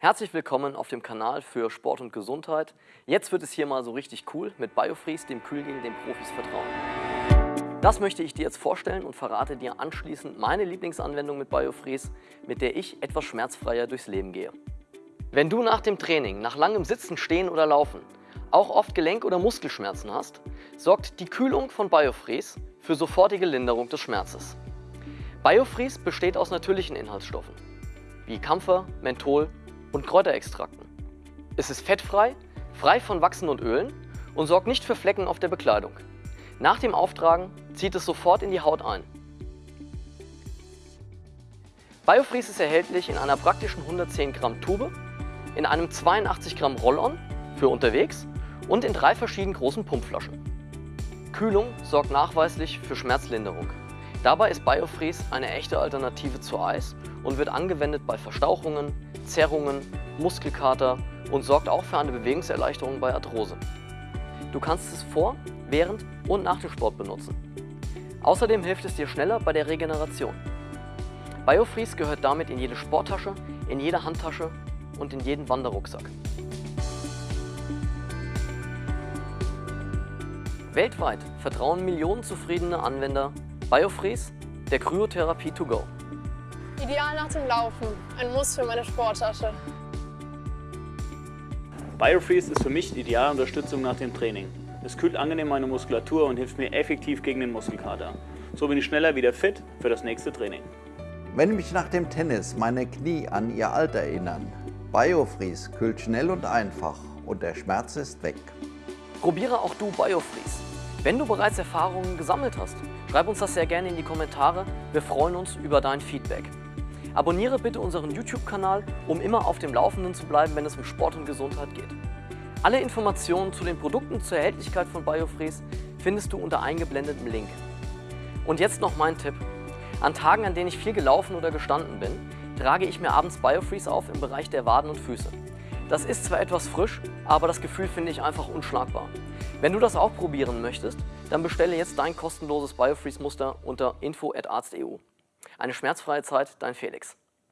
Herzlich willkommen auf dem Kanal für Sport und Gesundheit. Jetzt wird es hier mal so richtig cool mit Biofreeze, dem Kühlgel, dem Profis vertrauen. Das möchte ich dir jetzt vorstellen und verrate dir anschließend meine Lieblingsanwendung mit Biofreeze, mit der ich etwas schmerzfreier durchs Leben gehe. Wenn du nach dem Training, nach langem Sitzen, Stehen oder Laufen auch oft Gelenk- oder Muskelschmerzen hast, sorgt die Kühlung von Biofreeze für sofortige Linderung des Schmerzes. Biofreeze besteht aus natürlichen Inhaltsstoffen wie Kampfer, Menthol und Kräuterextrakten. Es ist fettfrei, frei von Wachsen und Ölen und sorgt nicht für Flecken auf der Bekleidung. Nach dem Auftragen zieht es sofort in die Haut ein. Biofreeze ist erhältlich in einer praktischen 110 Gramm Tube, in einem 82 Gramm Roll-On für unterwegs und in drei verschiedenen großen Pumpflaschen. Kühlung sorgt nachweislich für Schmerzlinderung. Dabei ist Biofreeze eine echte Alternative zu Eis und wird angewendet bei Verstauchungen, Zerrungen, Muskelkater und sorgt auch für eine Bewegungserleichterung bei Arthrose. Du kannst es vor, während und nach dem Sport benutzen. Außerdem hilft es dir schneller bei der Regeneration. Biofreeze gehört damit in jede Sporttasche, in jede Handtasche und in jeden Wanderrucksack. Weltweit vertrauen Millionen zufriedene Anwender Biofreeze, der Kryotherapie to go. Ideal nach dem Laufen, ein Muss für meine Sporttasche. Biofreeze ist für mich die ideale Unterstützung nach dem Training. Es kühlt angenehm meine Muskulatur und hilft mir effektiv gegen den Muskelkater. So bin ich schneller wieder fit für das nächste Training. Wenn mich nach dem Tennis meine Knie an ihr Alter erinnern, Biofreeze kühlt schnell und einfach und der Schmerz ist weg. Probiere auch du Biofreeze. Wenn du bereits Erfahrungen gesammelt hast, schreib uns das sehr gerne in die Kommentare. Wir freuen uns über dein Feedback. Abonniere bitte unseren YouTube-Kanal, um immer auf dem Laufenden zu bleiben, wenn es um Sport und Gesundheit geht. Alle Informationen zu den Produkten zur Erhältlichkeit von Biofreeze findest du unter eingeblendetem Link. Und jetzt noch mein Tipp. An Tagen, an denen ich viel gelaufen oder gestanden bin, trage ich mir abends Biofreeze auf im Bereich der Waden und Füße. Das ist zwar etwas frisch, aber das Gefühl finde ich einfach unschlagbar. Wenn du das auch probieren möchtest, dann bestelle jetzt dein kostenloses Biofreeze-Muster unter info.arzt.eu. Eine schmerzfreie Zeit, dein Felix.